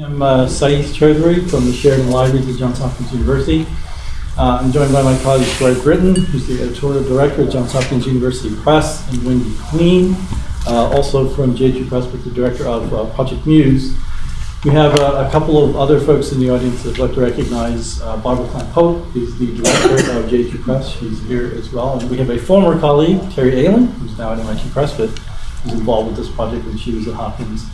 I'm uh, Sayeed from the Sheridan Libraries at Johns Hopkins University. Uh, I'm joined by my colleague Greg Britton, who's the editorial director at Johns Hopkins University Press, and Wendy Queen, uh, also from JHU Press, but the director of uh, Project Muse. We have uh, a couple of other folks in the audience that I'd like to recognize. Uh, Barbara Kline Pope is the director of JHU Press. She's here as well. And we have a former colleague, Terry Ehling, who's now at MIT Press, but was involved with this project when she was at Hopkins.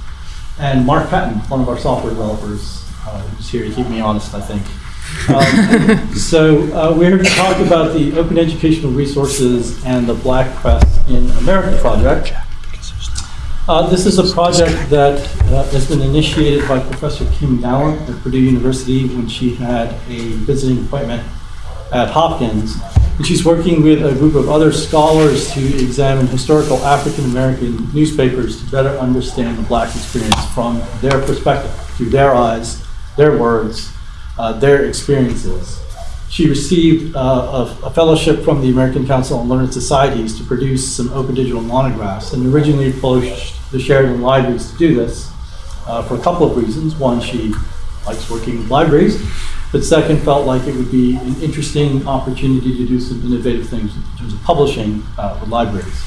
And Mark Patton, one of our software developers, uh, who's here to keep me honest, I think. Um, so uh, we're here to talk about the Open Educational Resources and the Black Press in America project. Uh, this is a project that uh, has been initiated by Professor Kim Gallon at Purdue University when she had a visiting appointment at Hopkins. And she's working with a group of other scholars to examine historical African American newspapers to better understand the black experience from their perspective, through their eyes, their words, uh, their experiences. She received uh, a, a, fellowship from the American Council on Learned Societies to produce some open digital monographs and originally approached the Sheridan Libraries to do this uh, for a couple of reasons. One, she likes working with libraries, but second, felt like it would be an interesting opportunity to do some innovative things in terms of publishing uh, with libraries.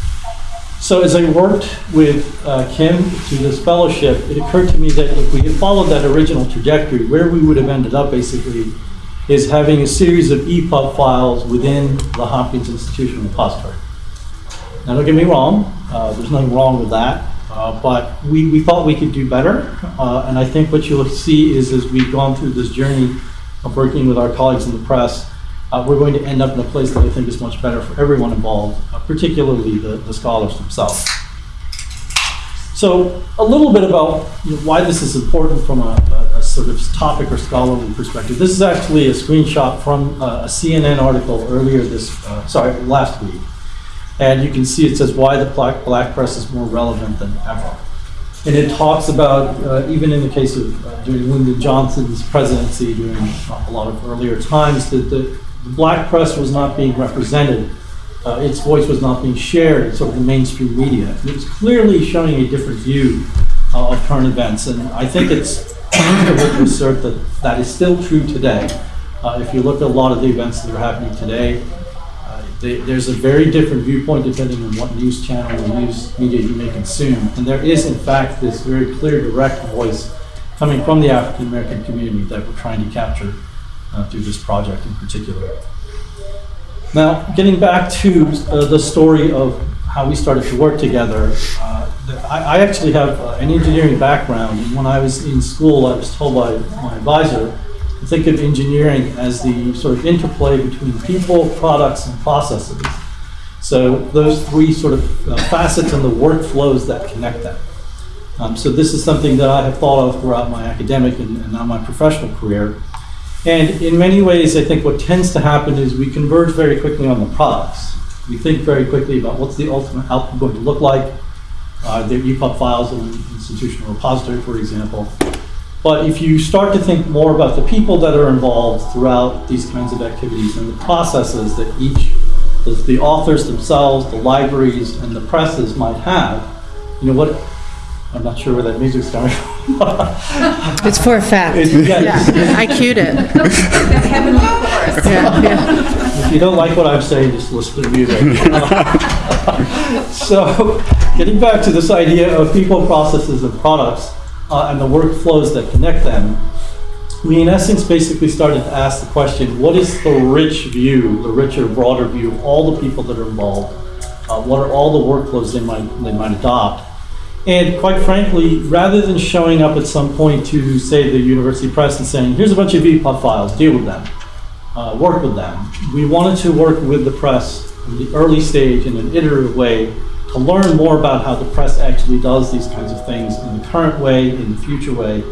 So as I worked with uh, Kim to this fellowship, it occurred to me that if we had followed that original trajectory, where we would have ended up basically is having a series of EPUB files within the Hopkins Institutional Repository. Now don't get me wrong, uh, there's nothing wrong with that. Uh, but we, we thought we could do better. Uh, and I think what you'll see is as we've gone through this journey of working with our colleagues in the press, uh, we're going to end up in a place that I think is much better for everyone involved, uh, particularly the, the scholars themselves. So a little bit about you know, why this is important from a, a, a, sort of topic or scholarly perspective. This is actually a screenshot from uh, a CNN article earlier this, uh, sorry, last week. And you can see it says why the black, black press is more relevant than ever. And it talks about, uh, even in the case of uh, during Lyndon Johnson's presidency, during a lot of earlier times, that the, the black press was not being represented. Uh, its voice was not being shared in sort of the mainstream media. And it was clearly showing a different view uh, of current events. And I think it's reasonable to assert that that is still true today. Uh, if you look at a lot of the events that are happening today, they, there's a very different viewpoint depending on what news channel or news media you may consume. And there is, in fact, this very clear, direct voice coming from the African American community that we're trying to capture uh, through this project in particular. Now, getting back to uh, the story of how we started to work together, uh, I, I, actually have uh, an engineering background. When I was in school, I was told by my advisor think of engineering as the sort of interplay between people, products, and processes. So those three sort of uh, facets and the workflows that connect them. Um, so this is something that I have thought of throughout my academic and, and now my professional career. And in many ways, I think what tends to happen is we converge very quickly on the products. We think very quickly about what's the ultimate output going to look like. Uh, their EPUB files in an institutional repository, for example. But if you start to think more about the people that are involved throughout these kinds of activities and the processes that each, the authors themselves, the libraries, and the presses might have, you know what, I'm not sure where that music's coming from. it's for a fact. It, yeah, yeah. I cued it. the heavenly chorus. Yeah, yeah. If you don't like what I'm saying, just listen to the music. so, getting back to this idea of people, processes, and products, uh, and the workflows that connect them, we in essence basically started to ask the question, what is the rich view, the richer, broader view of all the people that are involved? Uh, what are all the workflows they might, they might adopt? And quite frankly, rather than showing up at some point to, say, the university press and saying, here's a bunch of EPUB files, deal with them, uh, work with them, we wanted to work with the press in the early stage in an iterative way to learn more about how the press actually does these kinds of things in the current way, in the future way,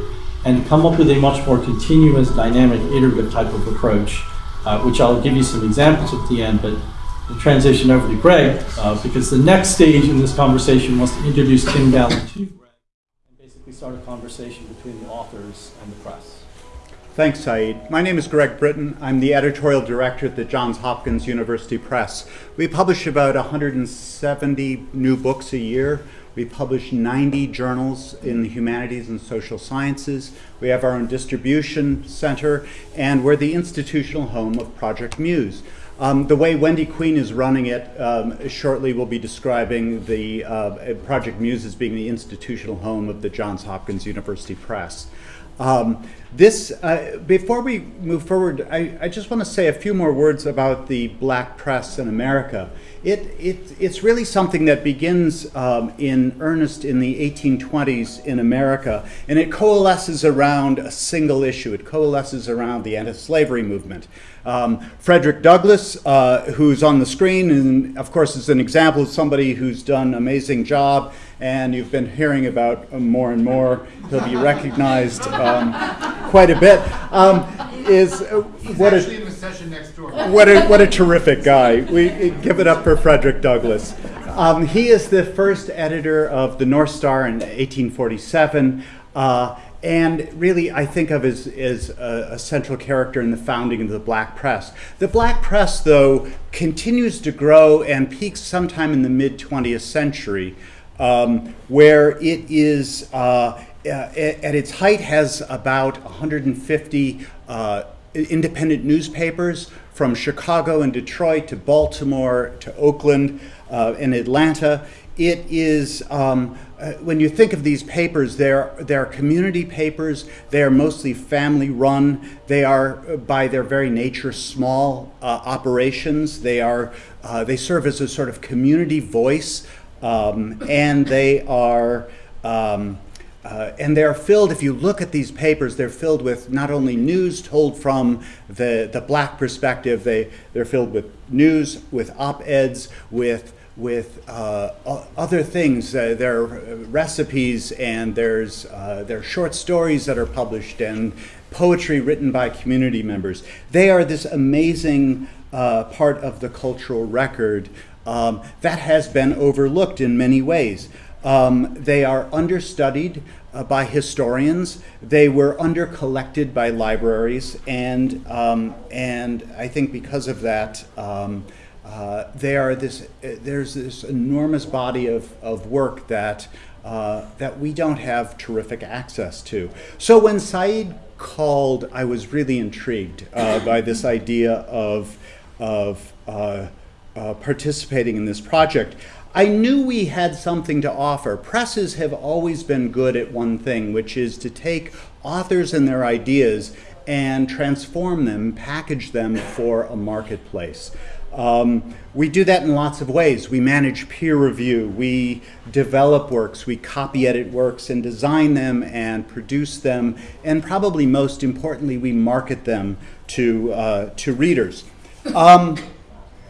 and come up with a much more continuous, dynamic, iterative type of approach, uh, which I'll give you some examples at the end, but I'll transition over to Greg, uh, because the next stage in this conversation was to introduce Kim Gallon to Greg and basically start a conversation between the authors and the press. Thanks, Sayeed. My name is Greg Britton. I'm the editorial director at the Johns Hopkins University Press. We publish about 170 new books a year. We publish 90 journals in the humanities and social sciences. We have our own distribution center, and we're the institutional home of Project Muse. Um, the way Wendy Queen is running it, um, shortly we'll be describing the uh, Project Muse as being the institutional home of the Johns Hopkins University Press. Um, this, uh, before we move forward, I, I just want to say a few more words about the black press in America. It, it, it's really something that begins um, in earnest in the 1820s in America, and it coalesces around a single issue. It coalesces around the anti-slavery movement. Um, Frederick Douglass, uh, who's on the screen, and of course is an example of somebody who's done an amazing job, and you've been hearing about more and more. He'll be recognized um, quite a bit. Um, is uh, what a in the session next door. what a what a terrific guy. We give it up for Frederick Douglass. Um, he is the first editor of the North Star in 1847. Uh, and really, I think of as, as a, a, central character in the founding of the black press. The black press, though, continues to grow and peaks sometime in the mid 20th century, um, where it is, uh, at, at, its height, has about 150 uh, independent newspapers from Chicago and Detroit to Baltimore to Oakland uh, and Atlanta. It is, um, uh, when you think of these papers, they're, they're community papers. They are mostly family run. They are, uh, by their very nature, small uh, operations. They, are, uh, they serve as a sort of community voice, um, and they are. Um, uh, and they're filled, if you look at these papers, they're filled with not only news told from the, the black perspective, they, they're filled with news, with op eds, with with uh, other things. Uh, there are recipes and there's uh, there are short stories that are published and poetry written by community members. They are this amazing uh, part of the cultural record um, that has been overlooked in many ways. Um, they are understudied uh, by historians. They were undercollected by libraries, and um, and I think because of that, um, uh, they are this. Uh, there's this enormous body of, of work that uh, that we don't have terrific access to. So when Sayeed called, I was really intrigued uh, by this idea of of uh, participating in this project. I knew we had something to offer. Presses have always been good at one thing, which is to take authors and their ideas and transform them, package them for a marketplace. Um, we do that in lots of ways. We manage peer review, we develop works, we copy edit works and design them and produce them, and probably most importantly, we market them to, uh, to readers. Um,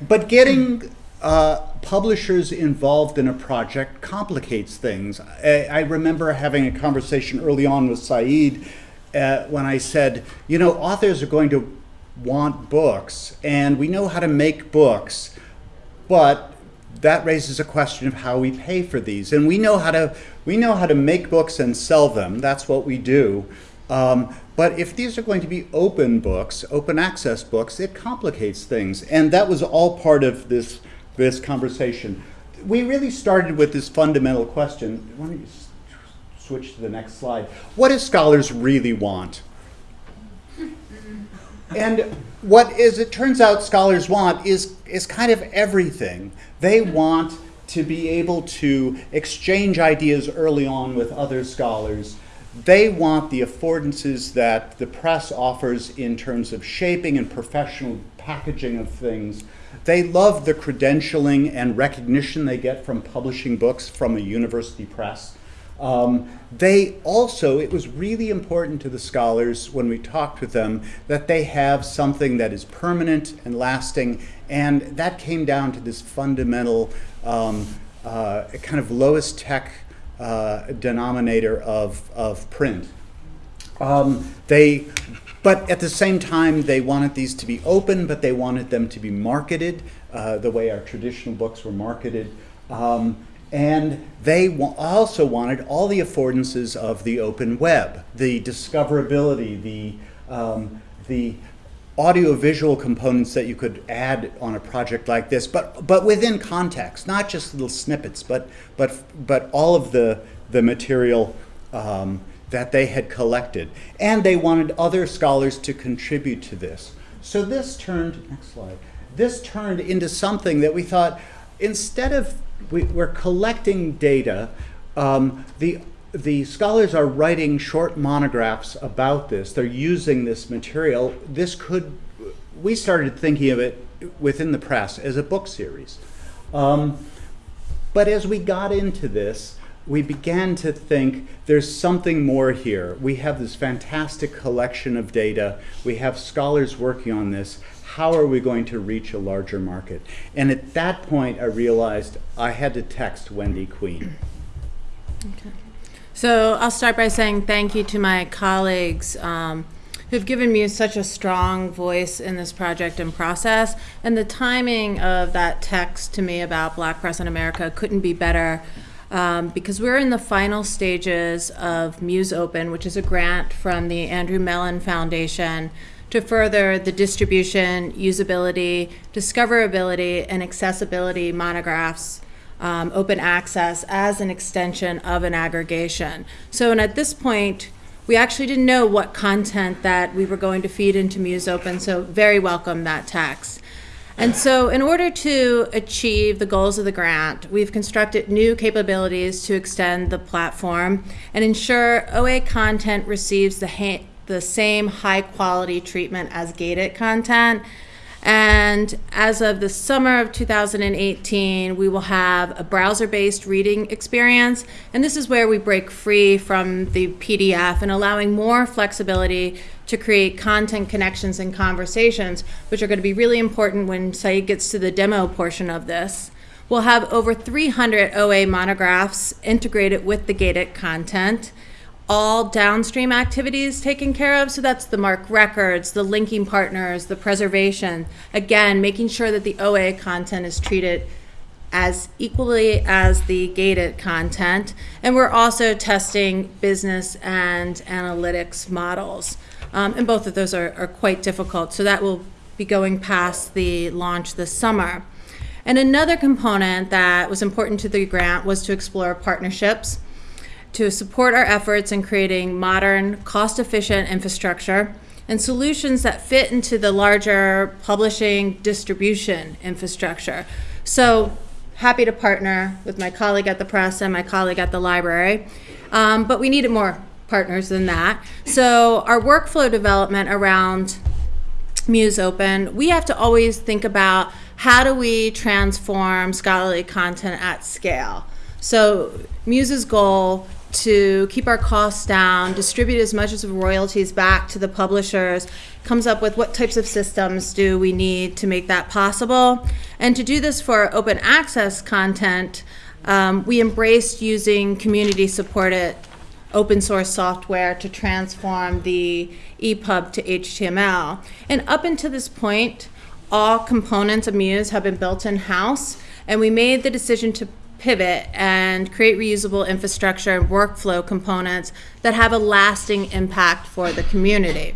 but getting uh, publishers involved in a project complicates things. I, I, remember having a conversation early on with Sayeed uh, when I said, you know, authors are going to want books, and we know how to make books, but that raises a question of how we pay for these. And we know how to we know how to make books and sell them. That's what we do. Um, but if these are going to be open books, open access books, it complicates things. And that was all part of this this conversation. We really started with this fundamental question. Why don't you switch to the next slide? What do scholars really want? And what is it turns out scholars want is is kind of everything. They want to be able to exchange ideas early on with other scholars. They want the affordances that the press offers in terms of shaping and professional packaging of things. They love the credentialing and recognition they get from publishing books from a university press. Um, they also, it was really important to the scholars when we talked with them that they have something that is permanent and lasting, and that came down to this fundamental um, uh, kind of lowest tech uh, denominator of, of print. Um, they, but at the same time, they wanted these to be open, but they wanted them to be marketed uh, the way our traditional books were marketed. Um, and they also wanted all the affordances of the open web, the discoverability, the, um, the audiovisual components that you could add on a project like this, but but within context, not just little snippets, but but but all of the the material um, that they had collected, and they wanted other scholars to contribute to this. So this turned next slide. This turned into something that we thought instead of we, we're collecting data, um, the the scholars are writing short monographs about this. They're using this material. This could, we started thinking of it within the press as a book series. Um, but as we got into this, we began to think there's something more here. We have this fantastic collection of data. We have scholars working on this. How are we going to reach a larger market? And at that point, I realized I had to text Wendy Queen. Okay. So I'll start by saying thank you to my colleagues um, who've given me such a strong voice in this project and process. And the timing of that text to me about Black Press in America couldn't be better um, because we're in the final stages of Muse Open, which is a grant from the Andrew Mellon Foundation to further the distribution, usability, discoverability, and accessibility monographs um, open access as an extension of an aggregation. So, and at this point, we actually didn't know what content that we were going to feed into Muse Open, so very welcome that text. And so, in order to achieve the goals of the grant, we've constructed new capabilities to extend the platform and ensure OA content receives the, the same high quality treatment as gated content and as of the summer of 2018, we will have a browser based reading experience. And this is where we break free from the PDF and allowing more flexibility to create content connections and conversations, which are going to be really important when Sayeed gets to the demo portion of this. We'll have over 300 OA monographs integrated with the gated content all downstream activities taken care of. So that's the MARC records, the linking partners, the preservation. Again, making sure that the OA content is treated as equally as the gated content. And we're also testing business and analytics models. Um, and both of those are, are quite difficult. So that will be going past the launch this summer. And another component that was important to the grant was to explore partnerships to support our efforts in creating modern, cost efficient infrastructure and solutions that fit into the larger publishing distribution infrastructure. So, happy to partner with my colleague at the press and my colleague at the library, um, but we needed more partners than that. So, our workflow development around Muse Open, we have to always think about how do we transform scholarly content at scale. So, Muse's goal to keep our costs down, distribute as much as royalties back to the publishers, comes up with what types of systems do we need to make that possible. And to do this for open access content, um, we embraced using community supported open source software to transform the EPUB to HTML. And up until this point, all components of Muse have been built in house, and we made the decision to pivot and create reusable infrastructure and workflow components that have a lasting impact for the community.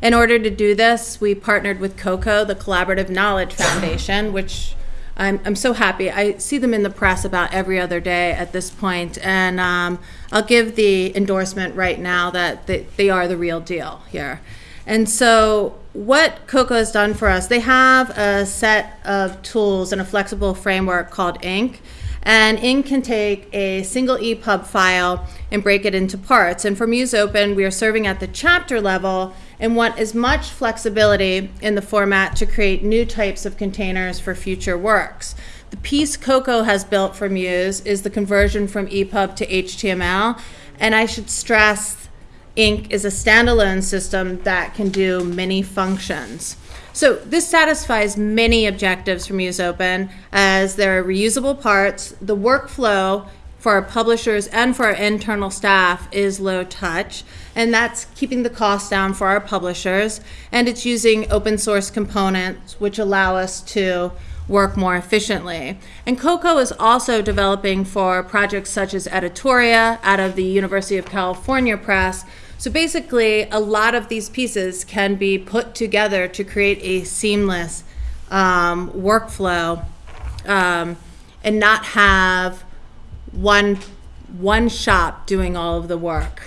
In order to do this, we partnered with Coko, the Collaborative Knowledge Foundation, which I'm, I'm so happy. I see them in the press about every other day at this point, and um, I'll give the endorsement right now that they, they are the real deal here. And so, what Coko has done for us, they have a set of tools and a flexible framework called INK and Ink can take a single EPUB file and break it into parts. And for Muse Open, we are serving at the chapter level and want as much flexibility in the format to create new types of containers for future works. The piece Coko has built for Muse is the conversion from EPUB to HTML, and I should stress Ink is a standalone system that can do many functions. So this satisfies many objectives from Muse Open as there are reusable parts, the workflow for our publishers and for our internal staff is low touch, and that's keeping the cost down for our publishers, and it's using open source components which allow us to work more efficiently. And Coko is also developing for projects such as Editoria out of the University of California Press So basically, a lot of these pieces can be put together to create a seamless um, workflow um, and not have one one shop doing all of the work.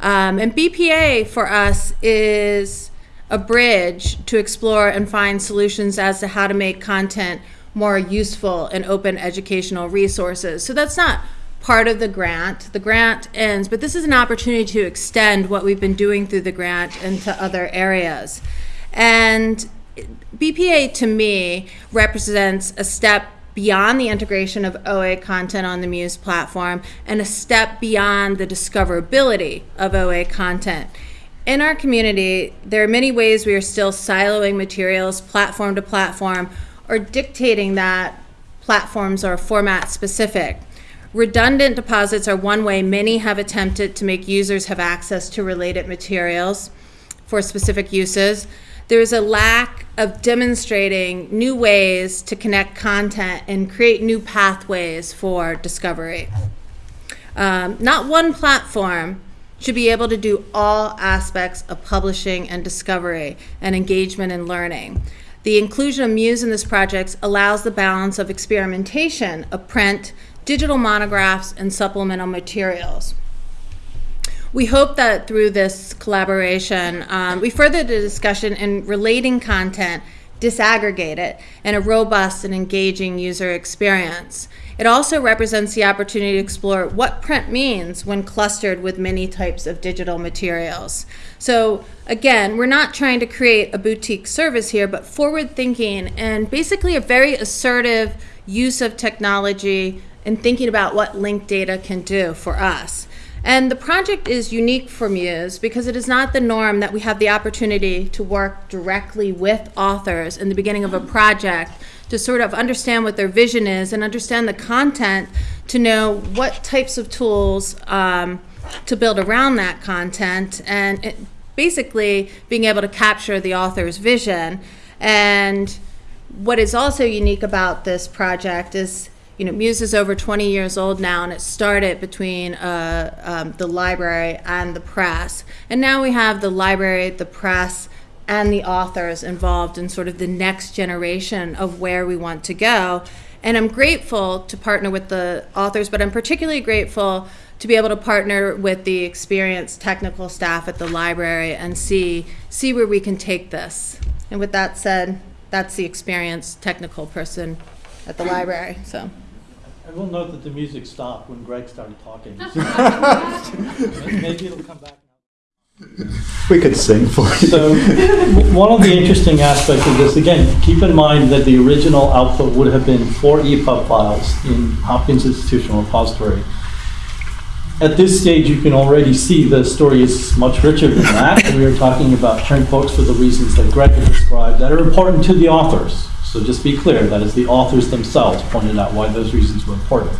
Um, and BPA for us is a bridge to explore and find solutions as to how to make content more useful and open educational resources. So that's not part of the grant. The grant ends, but this is an opportunity to extend what we've been doing through the grant into other areas. And BPA to me represents a step beyond the integration of OA content on the Muse platform and a step beyond the discoverability of OA content. In our community, there are many ways we are still siloing materials platform to platform or dictating that platforms are format specific. Redundant deposits are one way many have attempted to make users have access to related materials for specific uses. There is a lack of demonstrating new ways to connect content and create new pathways for discovery. Um, not one platform should be able to do all aspects of publishing and discovery and engagement and learning. The inclusion of Muse in this project allows the balance of experimentation of print, digital monographs, and supplemental materials. We hope that through this collaboration, um, we further the discussion in relating content, disaggregate it, and a robust and engaging user experience. It also represents the opportunity to explore what print means when clustered with many types of digital materials. So again, we're not trying to create a boutique service here, but forward thinking and basically a very assertive use of technology and thinking about what linked data can do for us. And the project is unique for Muse because it is not the norm that we have the opportunity to work directly with authors in the beginning of a project to sort of understand what their vision is and understand the content to know what types of tools um, to build around that content and it, basically being able to capture the author's vision. And what is also unique about this project is you know, Muse is over 20 years old now, and it started between uh, um, the library and the press. And now we have the library, the press, and the authors involved in sort of the next generation of where we want to go. And I'm grateful to partner with the authors, but I'm particularly grateful to be able to partner with the experienced technical staff at the library and see see where we can take this. And with that said, that's the experienced technical person at the library. So. I will note that the music stopped when Greg started talking. Maybe it'll come back. We could sing for you. So, one of the interesting aspects of this, again, keep in mind that the original output would have been four EPUB files in Hopkins Institutional Repository. At this stage, you can already see the story is much richer than that. We are talking about print books for the reasons that Greg described that are important to the authors. So just be clear, that is the authors themselves pointed out why those reasons were important.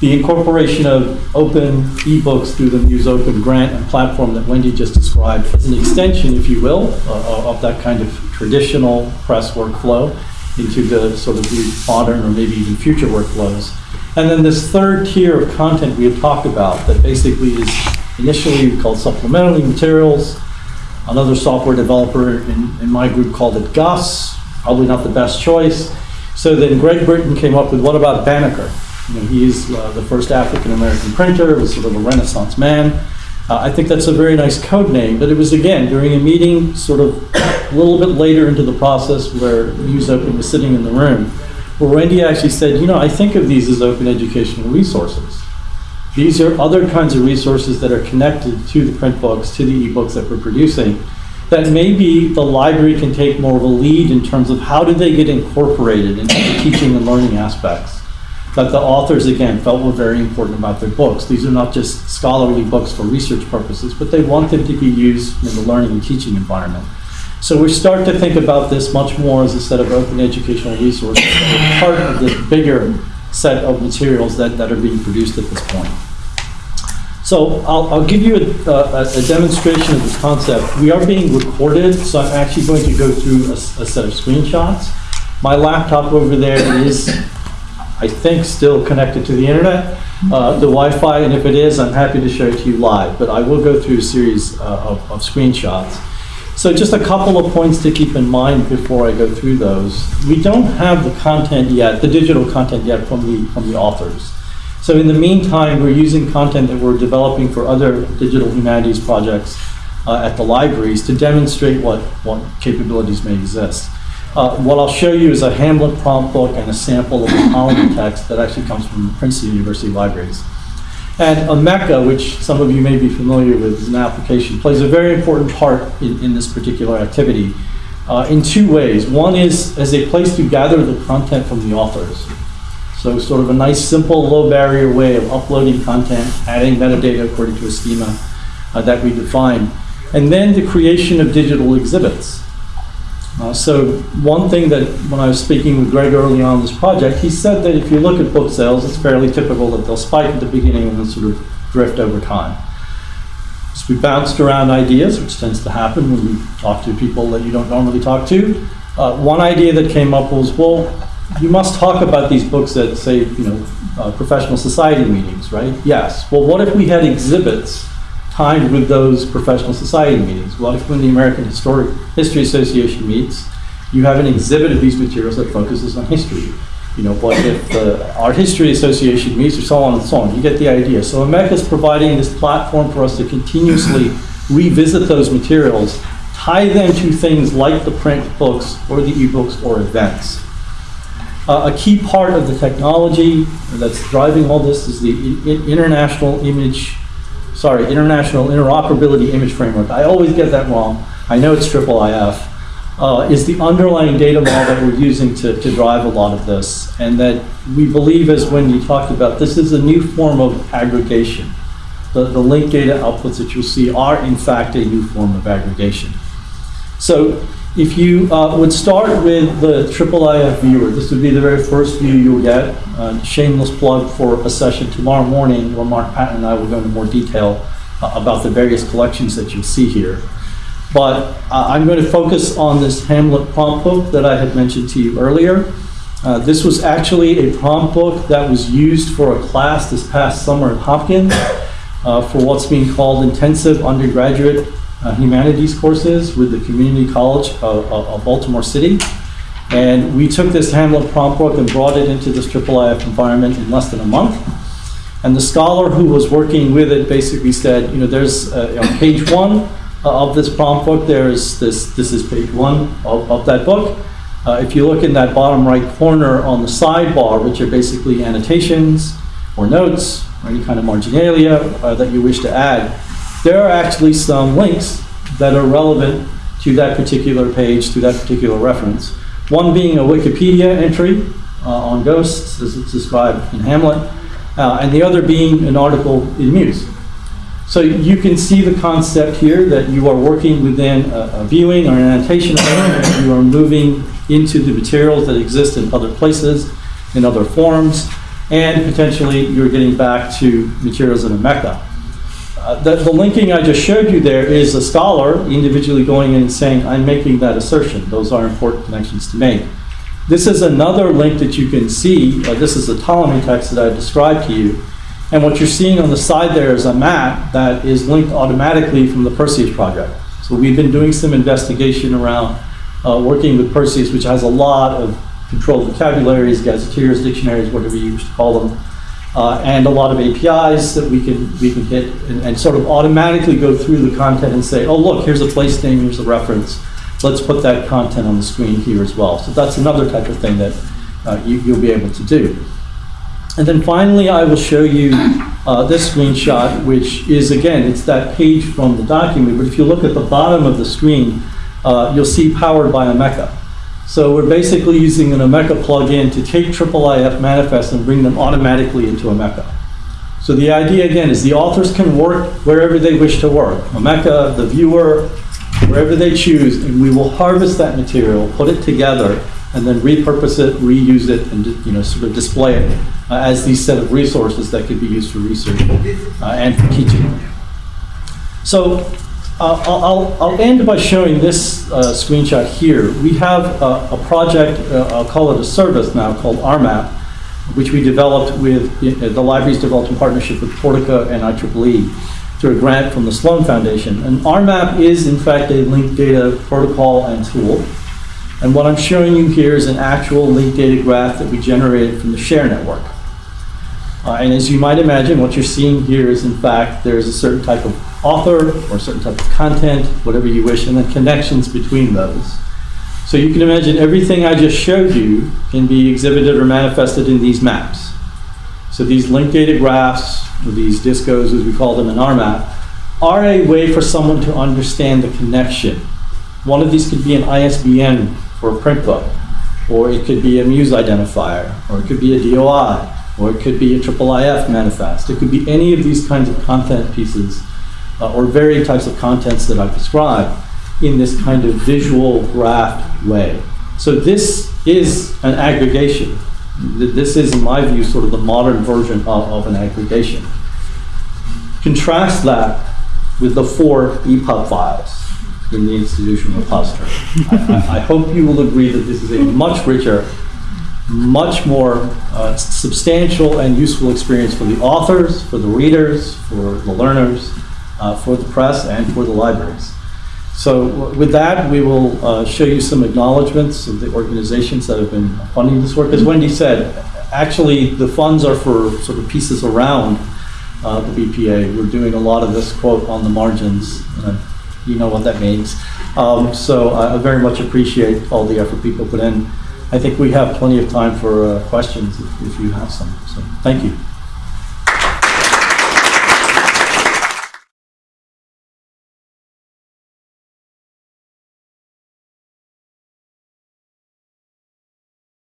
The incorporation of open ebooks through the Muse Open grant and platform that Wendy just described is an extension, if you will, uh, of that kind of traditional press workflow into the sort of modern or maybe even future workflows. And then this third tier of content we have talked about that basically is initially called supplementary materials. Another software developer in, in my group called it Gus, probably not the best choice. So then Greg Britton came up with what about Banneker? You know, he's uh, the first African American printer, was sort of a Renaissance man. Uh, I think that's a very nice code name, but it was again during a meeting, sort of a little bit later into the process, where Muse Open was sitting in the room, where Wendy actually said, "You know, I think of these as open educational resources. These are other kinds of resources that are connected to the print books, to the ebooks that we're producing." That maybe the library can take more of a lead in terms of how do they get incorporated into the teaching and learning aspects that the authors, again, felt were very important about their books. These are not just scholarly books for research purposes, but they want them to be used in the learning and teaching environment. So we start to think about this much more as a set of open educational resources part of this bigger set of materials that, that are being produced at this point. So I'll, I'll give you a, a, a demonstration of the concept. We are being recorded, so I'm actually going to go through a set of screenshots. My laptop over there is I think, still connected to the internet. uh, the Wi-Fi, and if it is, I'm happy to show it to you live, but I will go through a series uh, of of screenshots. So just a couple of points to keep in mind before I go through those. We don't have the content yet, the digital content yet from the, from the authors. So in the meantime, we're using content that we're developing for other digital humanities projects uh, at the libraries to demonstrate what, what capabilities may exist. Uh, what I'll show you is a Hamlet prompt book and a sample of the Ptolemy text that actually comes from the Princeton University libraries. And Omeka, which some of you may be familiar with as an application, plays a very important part in, in this particular activity uh, in two ways. One is as a place to gather the content from the authors. So sort of a nice, simple, low barrier way of uploading content, adding metadata according to a schema uh, that we define. And then the creation of digital exhibits. Uh, so one thing that when I was speaking with Greg early on this project, he said that if you look at book sales, it's fairly typical that they'll spike at the beginning and then sort of drift over time. So we bounced around ideas, which tends to happen when you talk to people that you don't normally talk to. Uh, one idea that came up was, well, you must talk about these books at, say, you know, uh, professional society meetings, right? Yes. Well, what if we had exhibits timed with those professional society meetings? What if when the American Historic History Association meets, you have an exhibit of these materials that focuses on history? You know, what if the Art History Association meets, or so on and so on? You get the idea. So Omeka is providing this platform for us to continuously revisit those materials, tie them to things like the print books or the ebooks or events. Uh, a key part of the technology that's driving all this is the International Image, sorry, International Interoperability Image Framework. I always get that wrong. I know it's triple IF. Uh, is the underlying data model that we're using to, to drive a lot of this. And that we believe, as Wendy talked about, this is a new form of aggregation. The, the linked data outputs that you'll see are, in fact, a new form of aggregation. So if you uh, would start with the IIIF viewer, this would be the very first view you'll get. Uh, shameless plug for a session tomorrow morning where Mark Patton and I will go into more detail uh, about the various collections that you'll see here. But uh, I'm going to focus on this Hamlet prompt book that I had mentioned to you earlier. Uh, this was actually a prompt book that was used for a class this past summer at Hopkins uh, for what's being called intensive undergraduate uh, humanities courses with the Community College of, of, Baltimore City. And we took this Hamlet prompt book and brought it into this IIIF environment in less than a month. And the scholar who was working with it basically said, you know, there's uh, on page one uh, of this prompt book, there's this, this is page one of, of that book. Uh, if you look in that bottom right corner on the sidebar, which are basically annotations or notes or any kind of marginalia uh, that you wish to add, there are actually some links that are relevant to that particular page, to that particular reference. One being a Wikipedia entry uh, on ghosts, as it's described in Hamlet, uh, and the other being an article in Muse. So you can see the concept here that you are working within a, a viewing or an annotation element, you are moving into the materials that exist in other places, in other forms, and potentially you're getting back to materials in Omeka. Uh, the, the linking I just showed you there is a scholar individually going in and saying, I'm making that assertion. Those are important connections to make. This is another link that you can see. Uh, this is the Ptolemy text that I described to you. And what you're seeing on the side there is a map that is linked automatically from the Perseus project. So we've been doing some investigation around uh, working with Perseus, which has a lot of controlled vocabularies, gazetteers, dictionaries, whatever you wish to call them, uh, and a lot of APIs that we can we can hit and, and sort of automatically go through the content and say, oh look, here's a place name, here's a reference. Let's put that content on the screen here as well. So that's another type of thing that uh, you, you'll be able to do. And then finally, I will show you uh, this screenshot, which is, again, it's that page from the document, but if you look at the bottom of the screen, uh, you'll see powered by Omeka. So we're basically using an Omeka plugin to take IIIF manifests and bring them automatically into Omeka. So the idea, again, is the authors can work wherever they wish to work. Omeka, the viewer, wherever they choose, and we will harvest that material, put it together, and then repurpose it, reuse it, and you know, sort of display it uh, as these set of resources that could be used for research uh, and for teaching. So I'll, I'll, I'll end by showing this uh, screenshot here. We have a, a project, uh, I'll call it a service now, called RMAP, which we developed with, uh, the library's developed in partnership with Portico and IEEE through a grant from the Sloan Foundation. And RMAP is in fact a linked data protocol and tool. And what I'm showing you here is an actual linked data graph that we generated from the SHARE network. Uh, and as you might imagine, what you're seeing here is in fact there's a certain type of author or a certain type of content, whatever you wish, and then connections between those. So you can imagine everything I just showed you can be exhibited or manifested in these maps. So these linked data graphs, or these discos as we call them in RMap, are a way for someone to understand the connection. One of these could be an ISBN for a print book, or it could be a Muse identifier, or it could be a DOI, or it could be a IIIF manifest. It could be any of these kinds of content pieces, uh, or varying types of contents that I've described in this kind of visual graph way. So this is an aggregation. This is, in my view, sort of the modern version of, of an aggregation. Contrast that with the four EPUB files in the institutional repository. I, I- I hope you will agree that this is a much richer, much more uh, substantial and useful experience for the authors, for the readers, for the learners, uh, for the press, and for the libraries. So with that, we will uh, show you some acknowledgements of the organizations that have been funding this work. As Wendy said, actually, the funds are for sort of pieces around uh, the BPA. We're doing a lot of this quote on the margins. and You know what that means. Um, So I very much appreciate all the effort people put in. I think we have plenty of time for uh, questions if if you have some. So thank you.